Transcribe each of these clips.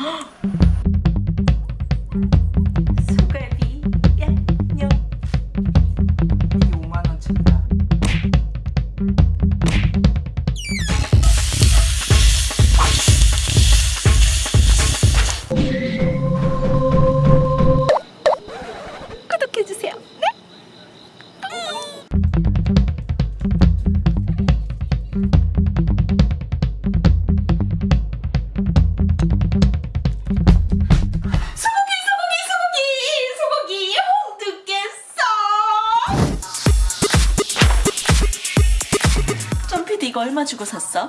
啊。 이거 얼마 주고 샀어?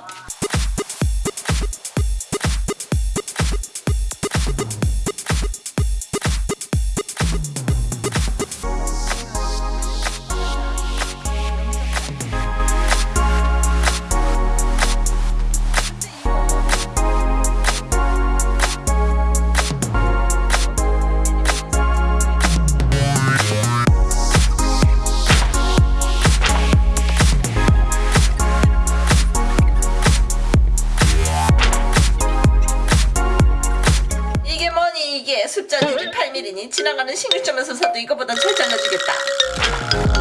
이것도 이것보다 잘 잘라주겠다.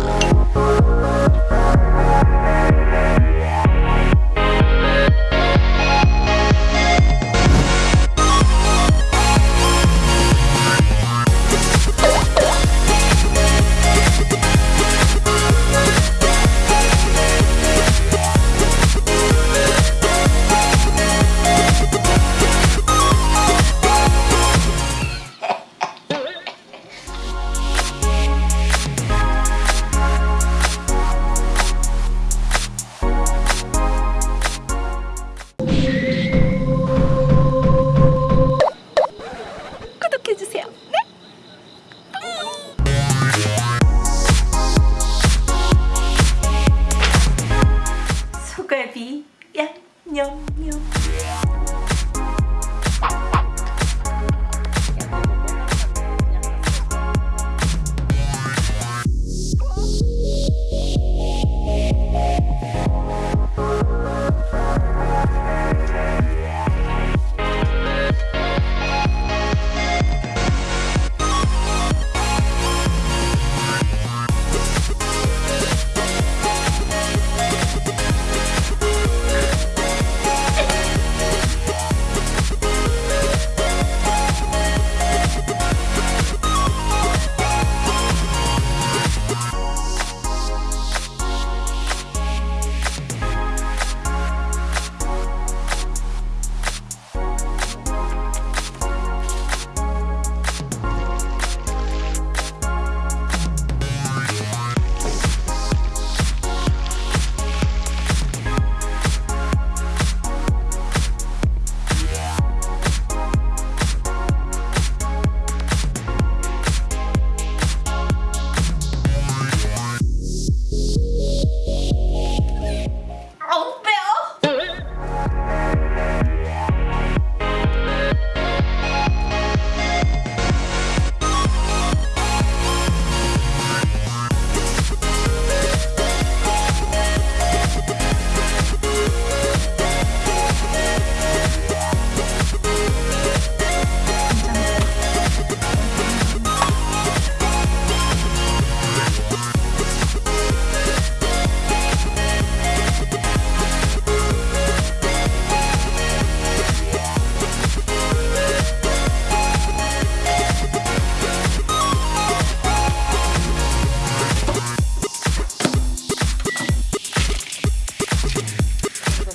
you.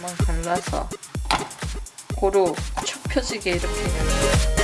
한번 갈라서 고루 축 펴지게 이렇게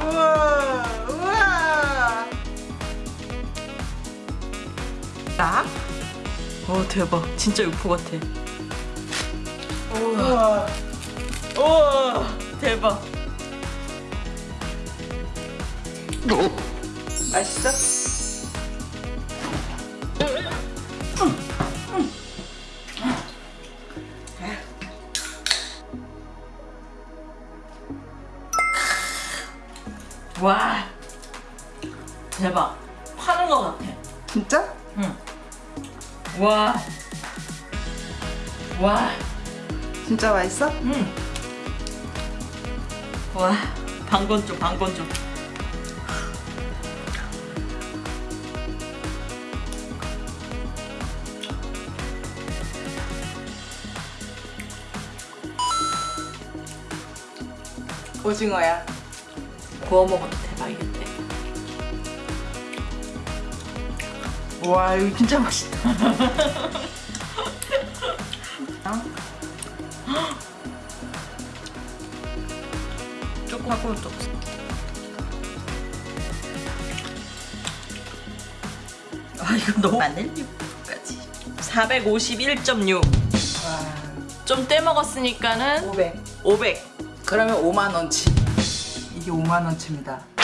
우와 우와. 딱. 어 대박. 진짜 육포 같아. 우와. 우와. 대박. 어? 와 대박 파는 거 같아 진짜? 와 와, 진짜 맛있어? 음. 와, 방건조, 방건조. 오징어야. 구워 먹어도 대박이겠대. 와 이거 진짜 맛있다. 조금 하고 또. 아, 이거 너무. 6까지. 451.6. 와좀 떼먹었으니까는 500. 500. 그러면 5만 원치. 이게 5만 원치입니다.